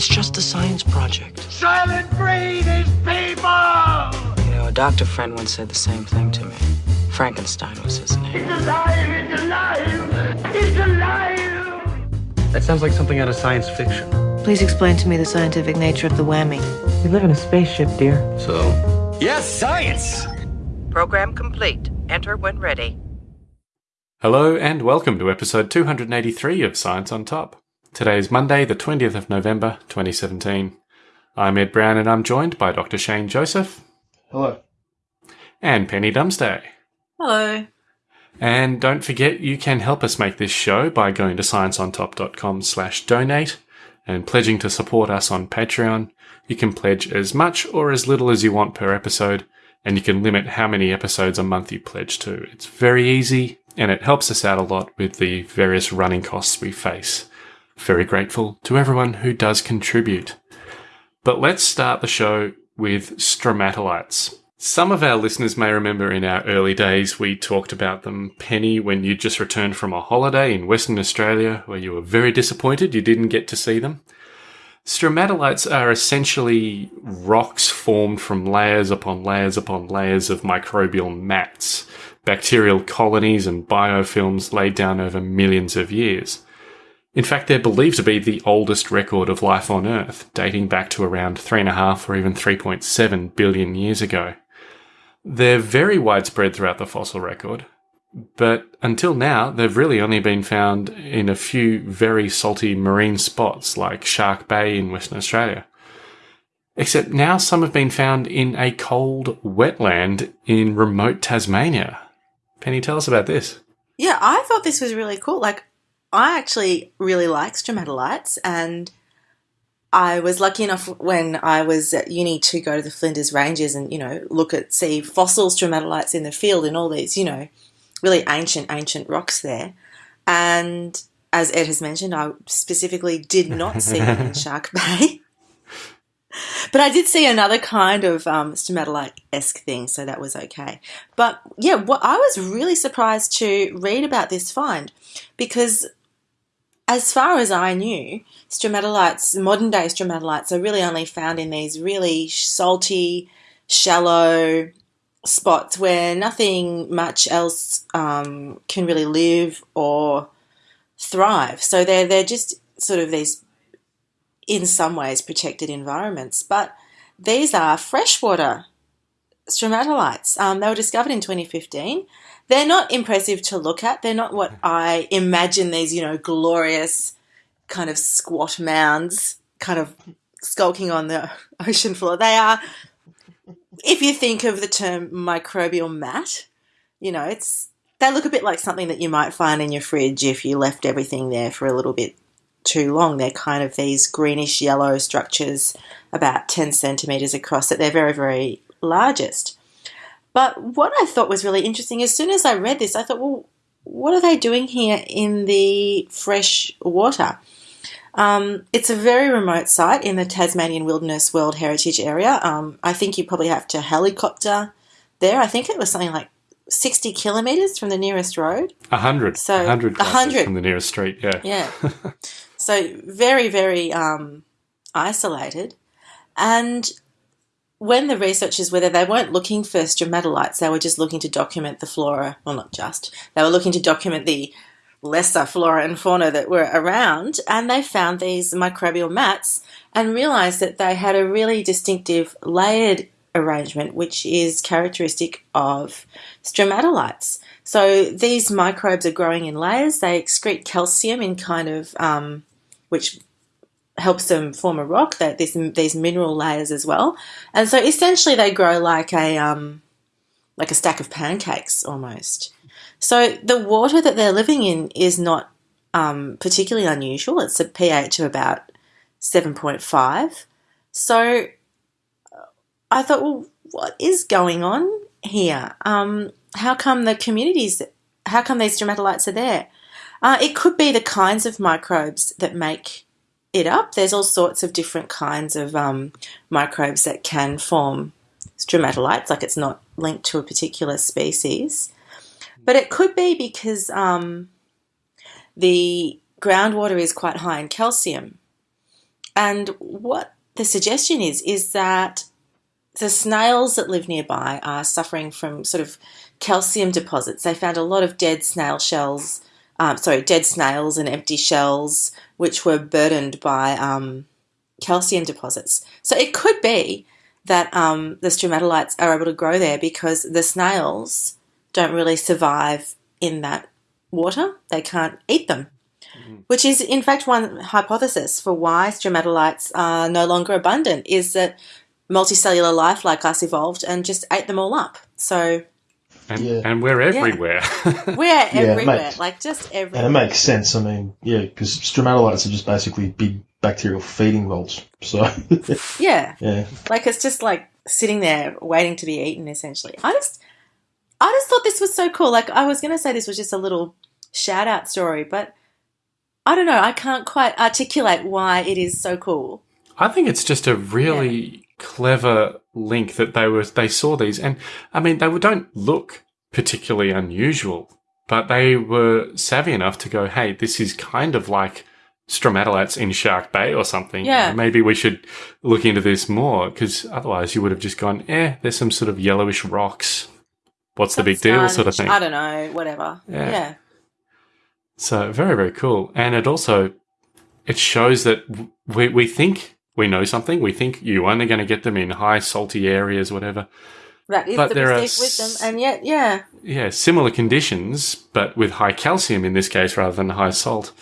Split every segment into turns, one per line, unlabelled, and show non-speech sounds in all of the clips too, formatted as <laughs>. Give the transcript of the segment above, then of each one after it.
It's just a science project.
Silent breed is people!
You know, a doctor friend once said the same thing to me. Frankenstein was his name.
It's alive! It's alive! It's alive!
That sounds like something out of science fiction.
Please explain to me the scientific nature of the whammy.
We live in a spaceship, dear. So?
Yes, science!
Program complete. Enter when ready.
Hello and welcome to episode 283 of Science on Top. Today is Monday, the 20th of November, 2017. I'm Ed Brown and I'm joined by Dr. Shane Joseph.
Hello.
And Penny Dumsday.
Hello.
And don't forget you can help us make this show by going to scienceontop.com slash donate and pledging to support us on Patreon. You can pledge as much or as little as you want per episode, and you can limit how many episodes a month you pledge to. It's very easy, and it helps us out a lot with the various running costs we face. Very grateful to everyone who does contribute. But let's start the show with stromatolites. Some of our listeners may remember in our early days we talked about them, Penny, when you just returned from a holiday in Western Australia where you were very disappointed you didn't get to see them. Stromatolites are essentially rocks formed from layers upon layers upon layers of microbial mats, bacterial colonies and biofilms laid down over millions of years. In fact, they're believed to be the oldest record of life on Earth, dating back to around 3.5 or even 3.7 billion years ago. They're very widespread throughout the fossil record, but until now, they've really only been found in a few very salty marine spots like Shark Bay in Western Australia. Except now some have been found in a cold wetland in remote Tasmania. Penny, tell us about this.
Yeah, I thought this was really cool. Like, I actually really like stromatolites, and I was lucky enough when I was at uni to go to the Flinders Ranges and, you know, look at, see fossil stromatolites in the field and all these, you know, really ancient, ancient rocks there. And as Ed has mentioned, I specifically did not see them in <laughs> Shark Bay. But I did see another kind of um, stromatolite esque thing, so that was okay. But yeah, what I was really surprised to read about this find because, as far as I knew, stromatolites, modern day stromatolites, are really only found in these really salty, shallow, spots where nothing much else um, can really live or thrive. So they're they're just sort of these, in some ways, protected environments. But these are freshwater stromatolites. Um, they were discovered in 2015. They're not impressive to look at. They're not what I imagine these, you know, glorious kind of squat mounds, kind of skulking on the <laughs> ocean floor. They are if you think of the term microbial mat, you know, it's they look a bit like something that you might find in your fridge if you left everything there for a little bit too long. They're kind of these greenish yellow structures about 10 centimeters across that they're very, very largest. But what I thought was really interesting, as soon as I read this, I thought, well, what are they doing here in the fresh water? Um, it's a very remote site in the Tasmanian Wilderness World Heritage Area. Um, I think you probably have to helicopter there. I think it was something like 60 kilometres from the nearest road.
A hundred.
So
a hundred
hundred
from the nearest street. Yeah.
Yeah. <laughs> so very, very um, isolated. And when the researchers were there, they weren't looking for stromatolites. They were just looking to document the flora. Well, not just. They were looking to document the lesser flora and fauna that were around, and they found these microbial mats and realized that they had a really distinctive layered arrangement, which is characteristic of stromatolites. So these microbes are growing in layers. They excrete calcium in kind of um, which helps them form a rock. That this these mineral layers as well, and so essentially they grow like a um, like a stack of pancakes almost. So the water that they're living in is not um, particularly unusual. It's a pH of about 7.5. So uh, I thought, well, what is going on here? Um, how come the communities, how come these stromatolites are there? Uh, it could be the kinds of microbes that make it up. There's all sorts of different kinds of um, microbes that can form stromatolites, like it's not linked to a particular species. But it could be because um, the groundwater is quite high in calcium. and what the suggestion is is that the snails that live nearby are suffering from sort of calcium deposits. They found a lot of dead snail shells, um, sorry, dead snails and empty shells, which were burdened by um, calcium deposits. So it could be that um, the stromatolites are able to grow there because the snails don't really survive in that water. They can't eat them. Which is, in fact, one hypothesis for why stromatolites are no longer abundant is that multicellular life like us evolved and just ate them all up. So
And,
Yeah.
and we're everywhere. <laughs>
we're
it
everywhere,
makes-
like just everywhere.
And it makes sense. I mean, yeah, because stromatolites are just basically big bacterial feeding wells. So, <laughs>
Yeah,
yeah.
like it's just like sitting there waiting to be eaten. Essentially, I just, I just thought this was so cool. Like I was going to say this was just a little shout out story, but I don't know. I can't quite articulate why it is so cool.
I think it's just a really clever link that they were they saw these, and I mean they were- don't look particularly unusual, but they were savvy enough to go, "Hey, this is kind of like stromatolites in Shark Bay or something.
Yeah.
maybe we should look into this more because otherwise you would have just gone, eh, there's some sort of yellowish rocks. What's the big deal, sort of thing."
I don't know. Whatever.
Yeah.
yeah.
So very, very cool. And it also it shows that we we think we know something. We think you're only going to get them in high salty areas, whatever.
That is
But
the
there are
perceived wisdom,
s-
and yet, yeah,
Yeah, similar conditions, but with high calcium in this case rather than high salt,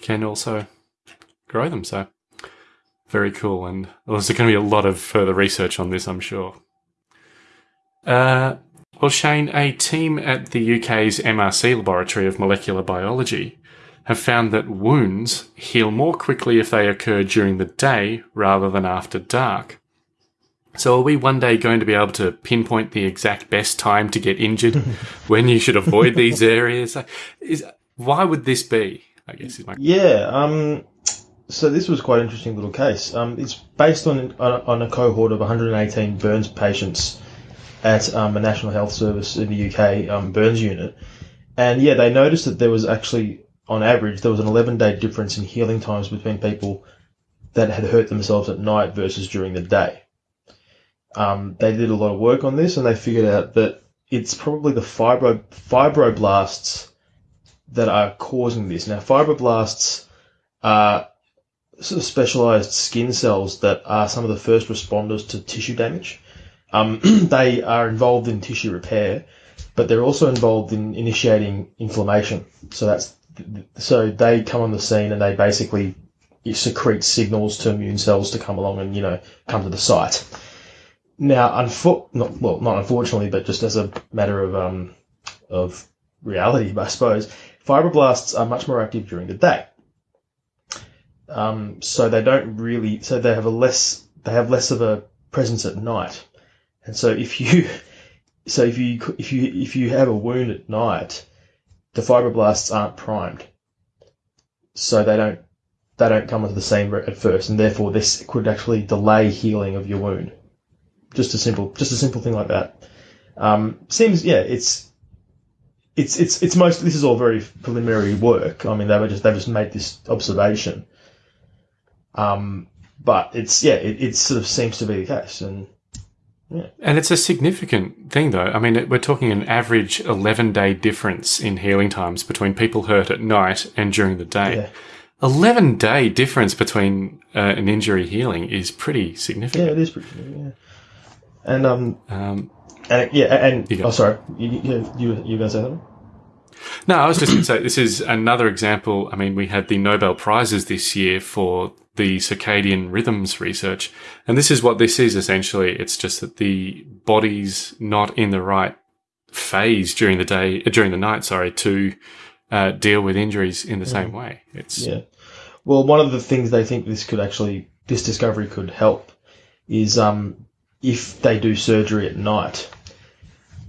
can also grow them. So very cool. And there's going to be a lot of further research on this, I'm sure. Uh, well, Shane, a team at the UK's MRC Laboratory of Molecular Biology have found that wounds heal more quickly if they occur during the day rather than after dark. So, are we one day going to be able to pinpoint the exact best time to get injured <laughs> when you should avoid these areas? Is why would this be? I guess is my
Yeah. Um, so this was quite an interesting little case. Um, it's based on on, on a cohort of 118 burns patients at um, a National Health Service in the UK um, burns unit, and yeah, they noticed that there was actually, on average, there was an 11 day difference in healing times between people that had hurt themselves at night versus during the day. Um, they did a lot of work on this, and they figured out that it's probably the fibro fibroblasts that are causing this. Now, fibroblasts are sort of specialized skin cells that are some of the first responders to tissue damage. Um, <clears throat> they are involved in tissue repair, but they're also involved in initiating inflammation. So that's so they come on the scene and they basically secrete signals to immune cells to come along and you know come to the site. Now, unfo- not, well, not unfortunately, but just as a matter of um, of reality, <laughs> I suppose, fibroblasts are much more active during the day. Um, so they don't really, so they have a less, they have less of a presence at night. And so if you, <laughs> so if you, if you, if you have a wound at night, the fibroblasts aren't primed. So they don't, they don't come into the scene at first, and therefore this could actually delay healing of your wound. Just a simple, just a simple thing like that. Um, seems, yeah, it's, it's it's it's most this is all very preliminary work. I mean, they were just they just made this observation. Um, but it's yeah, it, it sort of seems to be the case, and
And it's a significant thing, though. I mean, it- we're talking an average 11 day difference in healing times between people hurt at night and during the day.
Yeah.
11 day difference between uh, an injury healing is pretty significant.
yeah, it is pretty. significant. Yeah. And um
Um,
and yeah and oh sorry you you you, gonna say something?
no, I was just going to say this is another example. I mean, we had the Nobel Prizes this year for the circadian rhythms research. And this is what this is essentially. It's just that the body's not in the right phase during the day, uh, during the night, sorry, to uh, deal with injuries in the same way. It's
Yeah. Well, one of the things they think this could actually, this discovery could help is um, if they do surgery at night,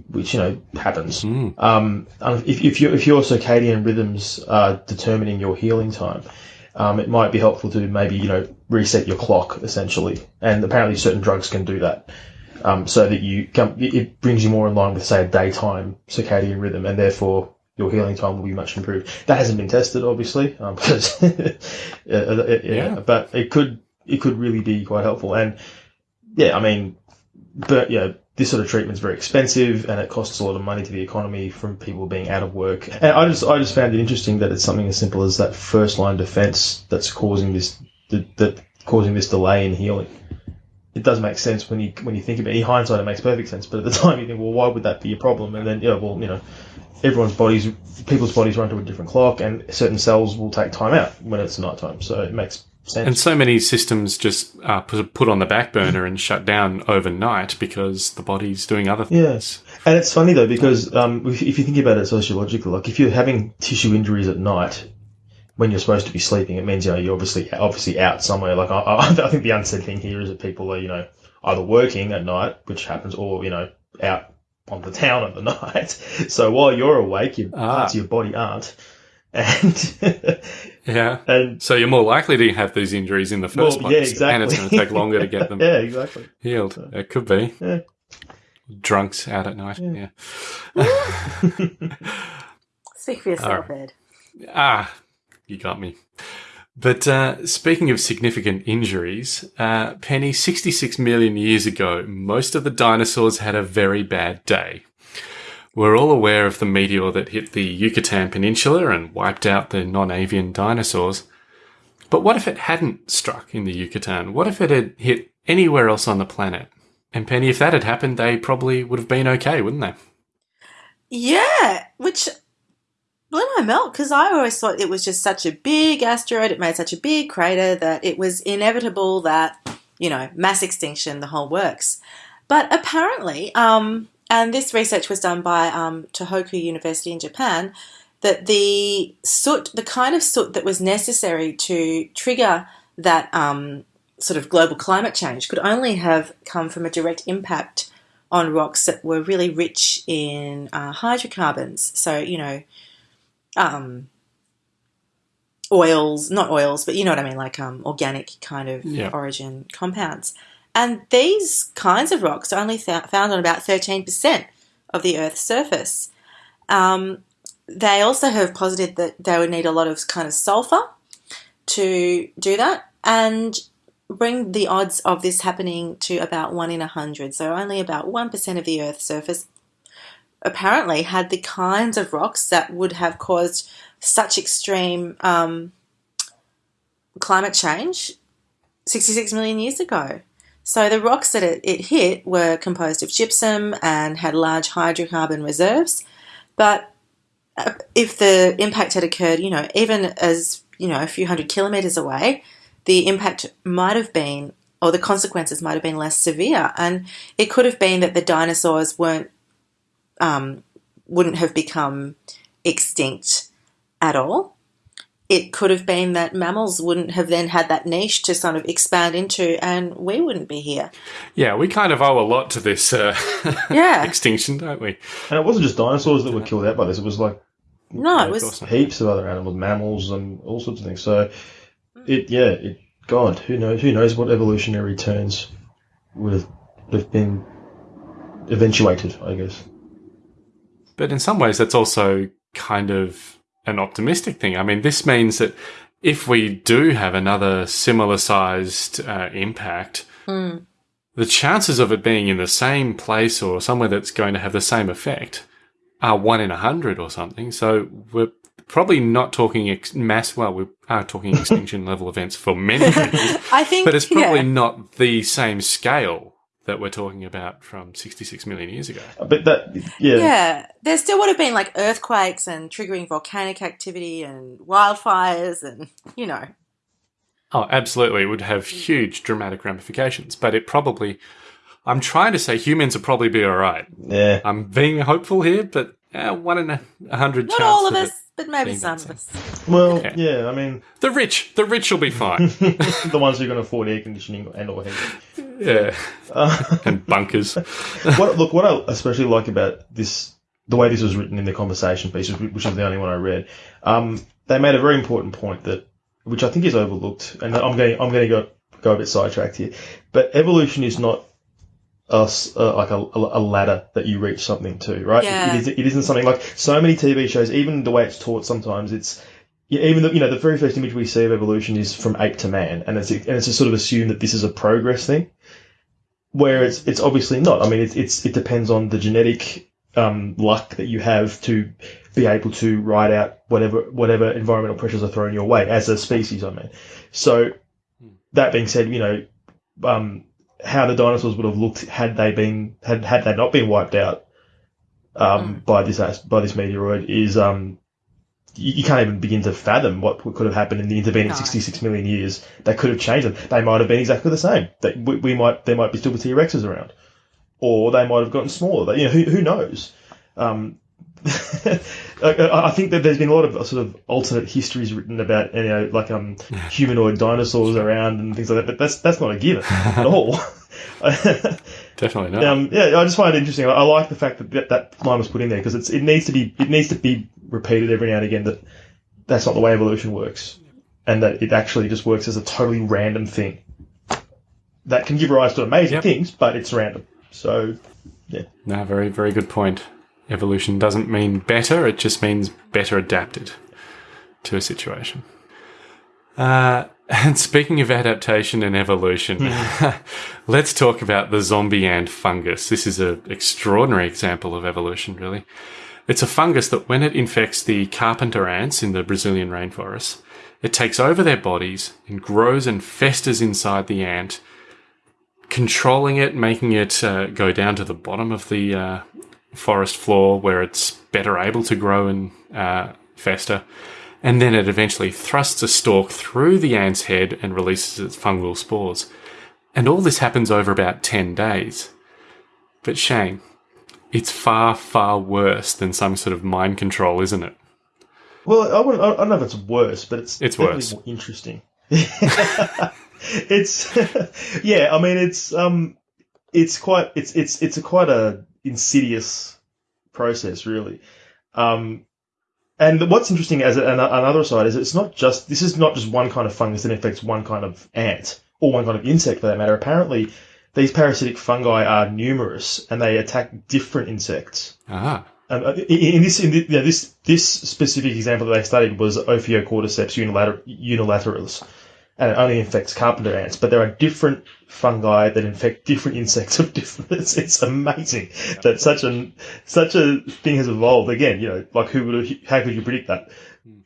which, you know, happens.
Mm.
Um, if, if, your if your circadian rhythms are determining your healing time, um, it might be helpful to maybe, you know, reset your clock essentially. And apparently certain drugs can do that. Um, so that you come, it- brings you more in line with, say, a daytime circadian rhythm, and therefore your healing time will be much improved. That hasn't been tested, obviously, um, because yeah, yeah,
Yeah.
but it could it could really be quite helpful. And yeah, I mean, but yeah, this sort of treatment is very expensive and it costs a lot of money to the economy from people being out of work. And I just I just found it interesting that it's something as simple as that first line defense that's causing this that, that causing this delay in healing. It does make sense when you when you think about it. In hindsight, it makes perfect sense. But at the <laughs> time, you think, well, why would that be a problem? And then, yeah, well, you know, everyone's bodies, people's bodies run to a different clock, and certain cells will take time out when it's nighttime. So it makes sense.
And so many systems just uh, put, put on the back burner and shut down overnight because the body's doing other things.
Yes, and it's funny though because um, if, if you think about it sociologically, like if you're having tissue injuries at night when you're supposed to be sleeping, it means you know you're obviously obviously out somewhere. Like I, I, <laughs> I think the unsaid thing here is that people are you know either working at night, which happens, or you know out on the town at the <laughs> night. So while you're awake, your
Ah.
parts of your body aren't, and <laughs>
Yeah.
and
So you're more likely to have these injuries in the first
well,
place.
yeah, exactly.
And it's going to take longer to get <laughs> them
yeah, exactly.
healed. It could be.
Yeah.
Drunks out at night. Yeah. <laughs>
Speak for yourself, Ed.
Ah, you got me. But uh, speaking of significant injuries, uh, Penny, 66 million years ago, most of the dinosaurs had a very bad day. We're all aware of the meteor that hit the Yucatan Peninsula and wiped out the non-avian dinosaurs. But what if it hadn't struck in the Yucatan? What if it had hit anywhere else on the planet? And Penny, if that had happened, they probably would have been okay, wouldn't they?
Yeah, which blew my milk because I always thought it was just such a big asteroid. It made such a big crater that it was inevitable that you know mass extinction, the whole works. But apparently, um, and this research was done by um, Tohoku University in Japan, that the soot, the kind of soot that was necessary to trigger that um, sort of global climate change, could only have come from a direct impact on rocks that were really rich in uh, hydrocarbons. So, you know, um, oils, not oils, but you know what I mean, like um, organic kind of
Yeah.
origin compounds. And these kinds of rocks are only found on about 13% of the Earth's surface. Um, they also have posited that they would need a lot of kind of sulfur to do that and bring the odds of this happening to about 1 in a 100. So only about 1% of the Earth's surface apparently had the kinds of rocks that would have caused such extreme um, climate change 66 million years ago. So the rocks that it, it hit were composed of gypsum and had large hydrocarbon reserves. But uh, if the impact had occurred, you know, even as, you know, a few hundred kilometres away, the impact might have been, or the consequences might have been less severe. And it could have been that the dinosaurs weren't, um, wouldn't have become extinct at all. It could have been that mammals wouldn't have then had that niche to sort of expand into, and we wouldn't be here.
Yeah, we kind of owe a lot to this uh, <laughs>
Yeah.
extinction, don't we?
And it wasn't just dinosaurs that were killed out by this; it was like
No, it was
heaps of other animals, mammals, and all sorts of things. So, it yeah, it God, who knows? Who knows what evolutionary turns would have, would have been eventuated? I guess.
But in some ways, that's also kind of an optimistic thing. I mean, this means that if we do have another similar sized uh, impact, the chances of it being in the same place or somewhere that's going to have the same effect are one in a hundred or something. So we're probably not talking ex- mass. Well, we are talking <laughs> extinction level events for many <laughs> reasons,
I think,
but it's probably
yeah.
not the same scale that we're talking about from 66 million years ago.
But that yeah,
Yeah, there still would have been like earthquakes and triggering volcanic activity and wildfires and, you know.
Oh, absolutely. It would have huge dramatic ramifications, but it probably, I'm trying to say humans would probably be all right.
yeah.
I'm being hopeful here, but uh, one in a, a hundred
Not
chance
all of
of
us,
it.
But maybe some of us.
Well,
Okay.
yeah. I mean,
The rich, the rich will be fine. <laughs>
the ones who can afford air conditioning and or heating.
yeah.
Uh,
And bunkers. <laughs>
what, look, what I especially like about this, the way this was written in the conversation piece, which which is the only one I read, um, they made a very important point that, which I think is overlooked, and I'm going, I'm going to go go a bit sidetracked here, but evolution is not a s- uh, like a, a ladder that you reach something to, right?
Yeah.
It, is, it isn't something like so many TV shows, even the way it's taught sometimes, it's even the, you know the very first image we see of evolution is from ape to man, and it's and it's just sort of assumed that this is a progress thing, where it's it's obviously not. I mean, it's, it's it depends on the genetic um, luck that you have to be able to ride out whatever whatever environmental pressures are thrown your way as a species. I mean, so that being said, you know, um, how the dinosaurs would have looked had they been had had they not been wiped out um, by this by this meteoroid is um, you, you can't even begin to fathom what could have happened in the intervening
No.
66 million years. That could have changed them. They might have been exactly the same. That we, we might there might be still T Rexes around, or they might have gotten smaller. But, You know, who who knows? Um, <laughs> I, I think that there's been a lot of sort of alternate histories written about you know like um humanoid dinosaurs around and things like that, but that's that's not a given at all. <laughs> <laughs>
Definitely not.
um, yeah, I just find it interesting. I, I like the fact that that, that line was put in there because it's it needs to be it needs to be repeated every now and again that that's not the way evolution works, and that it actually just works as a totally random thing that can give rise to amazing
Yep.
things, but it's random. So yeah.
No, very, very good point. Evolution doesn't mean better, it just means better adapted to a situation. Uh, <laughs> and speaking of adaptation and evolution, <laughs> let's talk about the zombie ant fungus. This is an extraordinary example of evolution, really. It's a fungus that, when it infects the carpenter ants in the Brazilian rainforest, it takes over their bodies and grows and festers inside the ant, controlling it, making it uh, go down to the bottom of the uh, forest floor where it's better able to grow and uh, fester. And then it eventually thrusts a stalk through the ant's head and releases its fungal spores. And all this happens over about 10 days. But Shane, it's far, far worse than some sort of mind control, isn't it?
Well, I, wouldn't, I don't know if it's worse, but it's
It's worse.
more interesting. <laughs> it's <laughs> yeah. I mean, it's um, it's quite it's it's it's a quite a insidious process, really. Um, and what's interesting as an, another side is it's not just this is not just one kind of fungus that infects one kind of ant or one kind of insect for that matter. Apparently, these parasitic fungi are numerous and they attack different insects.
Ah,
Um, in, in this, in the, yeah, this this specific example that they studied was Ophiocordyceps unilater- unilateralis, and it only infects carpenter ants. But there are different fungi that infect different insects of different. <laughs> It's, it's amazing that such an such a thing has evolved. Again, you know, like who would how could you predict that?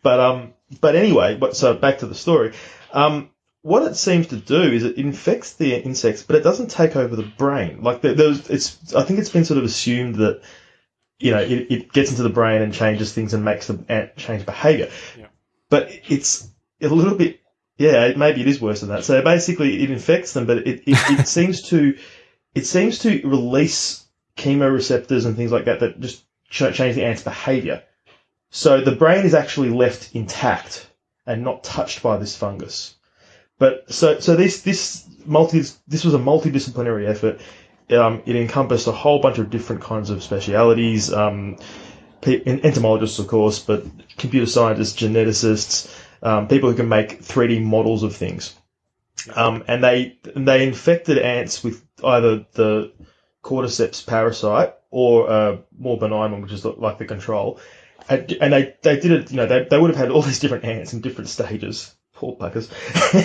But um, but anyway, but so back to the story. Um, what it seems to do is it infects the insects, but it doesn't take over the brain. Like there, there's, it's I think it's been sort of assumed that you know, it, it gets into the brain and changes things and makes the ant change behavior.
Yeah.
But it's a little bit, yeah, maybe it is worse than that. So basically, it infects them, but it, it, it <laughs> seems to, it seems to release chemoreceptors and things like that that just ch- change the ant's behavior. So the brain is actually left intact and not touched by this fungus. But so so this this multi this was a multidisciplinary effort. Um, it encompassed a whole bunch of different kinds of specialities. Um, entomologists, of course, but computer scientists, geneticists, um, people who can make 3D models of things. Um, and they they infected ants with either the cordyceps parasite or a more benign one, which is like the control. And, and they, they did it, you know, they, they would have had all <laughs> these different ants in different stages. Poor buggers.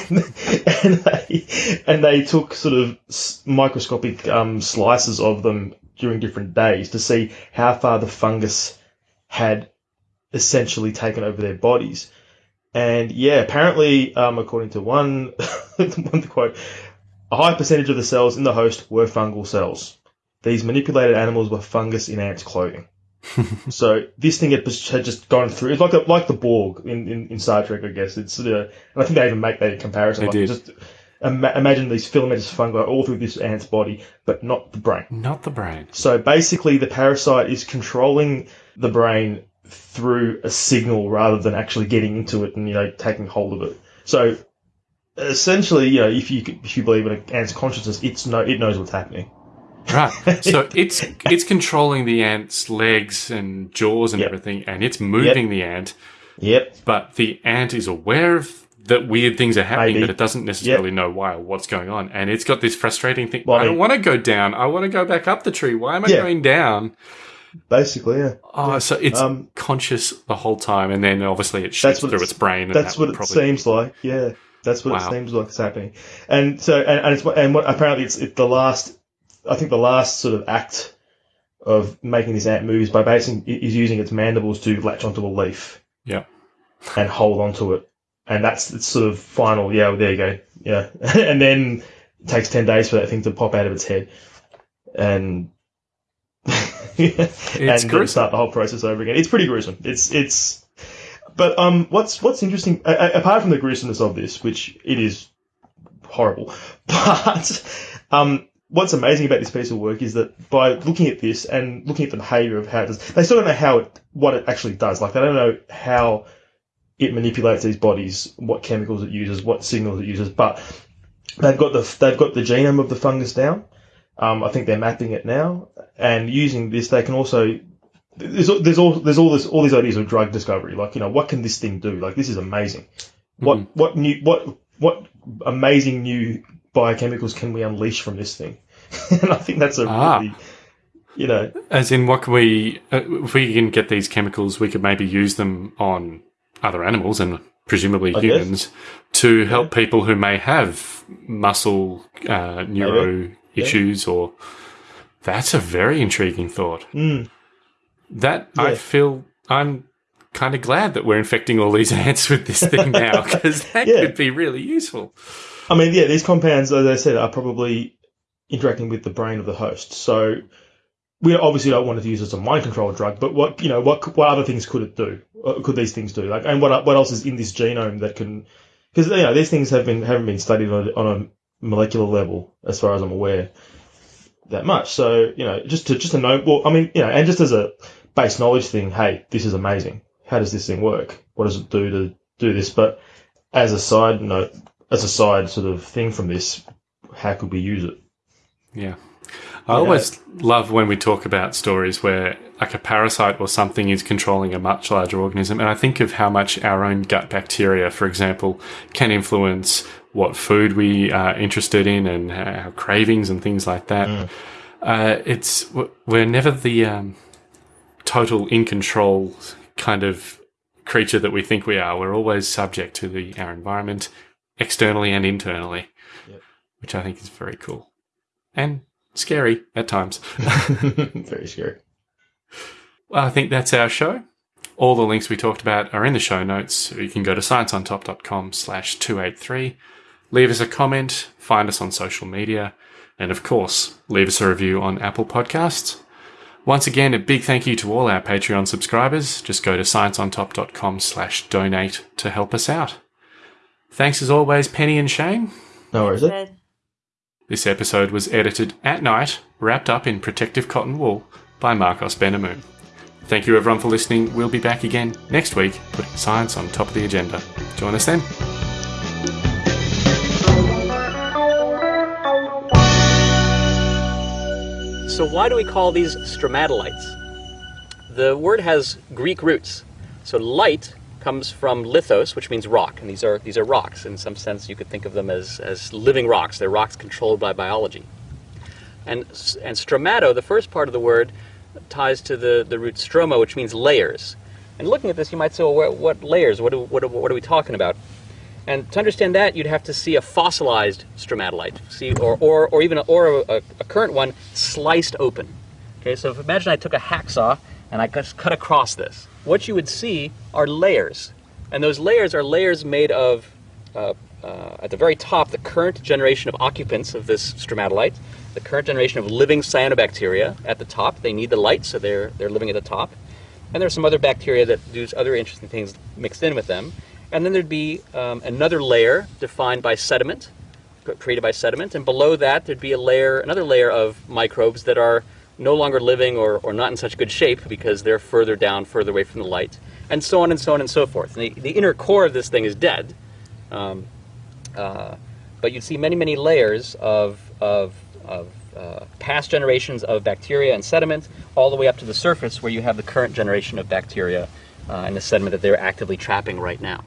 and, <laughs> and they, and they took sort of microscopic um, slices of them during different days to see how far the fungus had essentially taken over their bodies. And yeah, apparently, um, according to one, <laughs> one quote, a high percentage of the cells in the host were fungal cells. These manipulated animals were fungus in ants' clothing. <laughs> so this thing had just, had just gone through. It's like a, like the Borg in, in, in Star Trek, I guess. It's sort of, and I think they even make that comparison.
They
like
did.
Just ima- imagine these filamentous fungi all through this ant's body, but not the brain.
not the brain.
So basically, the parasite is controlling the brain through a signal rather than actually getting into it and you know taking hold of it. So essentially, you know, if you if you believe in an ant's consciousness, it's no, it knows what's happening.
Right. <laughs> So it's it's controlling the ant's legs and jaws and
Yep.
everything, and it's moving the ant,
Yep.
but the ant is aware of that weird things are happening,
Maybe.
but it doesn't necessarily know why or what's going on. And it's got this frustrating thing.
Well, I
I don't want to go down. I want to go back up the tree. Why am I
Yeah.
going down?
Basically, yeah.
Oh, so it's
Um,
conscious the whole time, and then obviously it shoots through
it's-
its brain. And
That's
that
what it
probably-
seems like. Yeah, that's what
Wow.
it seems like is happening. And so, and, and it's and what apparently it's it, the last. I think the last sort of act of making this ant move is by basing is using its mandibles to latch onto a leaf.
Yeah.
And hold onto it, and that's its sort of final. Yeah, well, there you go. Yeah, <laughs> and then it takes ten days for that thing to pop out of its head, and. <laughs> and
gruesome.
start the whole process over again. It's pretty gruesome. It's it's but um, what's what's interesting, a- apart from the gruesomeness of this, which it is horrible, <laughs> but um, what's amazing about this piece of work is that by looking at this and looking at the behaviour of how it does, they still don't know how it what it actually does. Like they don't know how it manipulates these bodies, what chemicals it uses, what signals it uses, but they've got the they've got the genome of the fungus down. Um, I think they're mapping it now, and using this, they can also there's there's all there's all this all these ideas of drug discovery. Like you know, what can this thing do? Like this is amazing. What
Mhm.
what new what what amazing new biochemicals can we unleash from this thing? <laughs> and I think that's a
Ah.
really you know
As in, what can we? Uh, if we can get these chemicals, we could maybe use them on other animals and presumably
I guess.
humans to help people who may have muscle uh, neuro issues. Or that's a very intriguing thought.
mm,
That I feel I'm kind of glad that we're infecting all these <laughs> ants with this thing now <laughs> because that
Yeah.
could be really useful.
I mean, yeah, these compounds, as I said, are probably interacting with the brain of the host. So we obviously don't want to use it as a mind control drug, but what you know, what what other things could it do? Could these things do? Like, and what what else is in this genome that can? Because you know, these things have been haven't been studied on, a- on a molecular level, as far as I'm aware, that much. So you know, just to just to know, well, I mean, you know, and just as a base knowledge thing, hey, this is amazing. How does this thing work? What does it do to do this? But as a side note, as a side sort of thing from this, how could we use it?
Yeah. I always love when we talk about stories where like a parasite or something is controlling a much larger organism. And I think of how much our own gut bacteria, for example, can influence what food we are interested in and our cravings and things like that. Uh, it's we're never the um, total in control kind of creature that we think we are. We're always subject to the our environment, externally and internally, which I think is very cool and scary at times. <laughs> <laughs>
Very scary.
Well, I think that's our show. All the links we talked about are in the show notes. You can go to scienceontop.com slash 283. Leave us a comment, find us on social media, and of course, leave us a review on Apple Podcasts. Once again, a big thank you to all our Patreon subscribers. Just go to scienceontop.com slash donate to help us out. Thanks as always, Penny and Shane.
No worries. eh?
This episode was edited at night, wrapped up in protective cotton wool by Marcos Benamoon. Thank you everyone for listening. We'll be back again next week, putting science on top of the agenda. Join us then.
So why do we call these stromatolites? The word has Greek roots. So light comes from lithos, which means rock, and these are these are rocks. In some sense, you could think of them as, as living rocks. They're rocks controlled by biology. And and stromato, the first part of the word, ties to the, the root stroma, which means layers. And looking at this, you might say, well, what, what layers? What, what, what are we talking about? And to understand that, you'd have to see a fossilized stromatolite, see, or, or, or even a, or a, a current one sliced open. Okay, so imagine I took a hacksaw and I just cut across this. What you would see are layers, and those layers are layers made of, uh, uh, at the very top, the current generation of occupants of this stromatolite, the current generation of living cyanobacteria at the top. They need the light, so they're they're living at the top. And there's some other bacteria that do other interesting things mixed in with them. And then there'd be um, another layer defined by sediment, created by sediment, and below that there'd be a layer, another layer of microbes that are no longer living or, or not in such good shape because they're further down, further away from the light, and so on and so on and so forth. And the, the inner core of this thing is dead, um, uh, but you'd see many, many layers of, of, of uh, past generations of bacteria and sediment, all the way up to the surface where you have the current generation of bacteria uh, and the sediment that they're actively trapping right now.